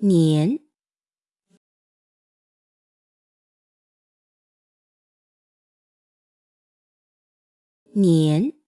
年。年。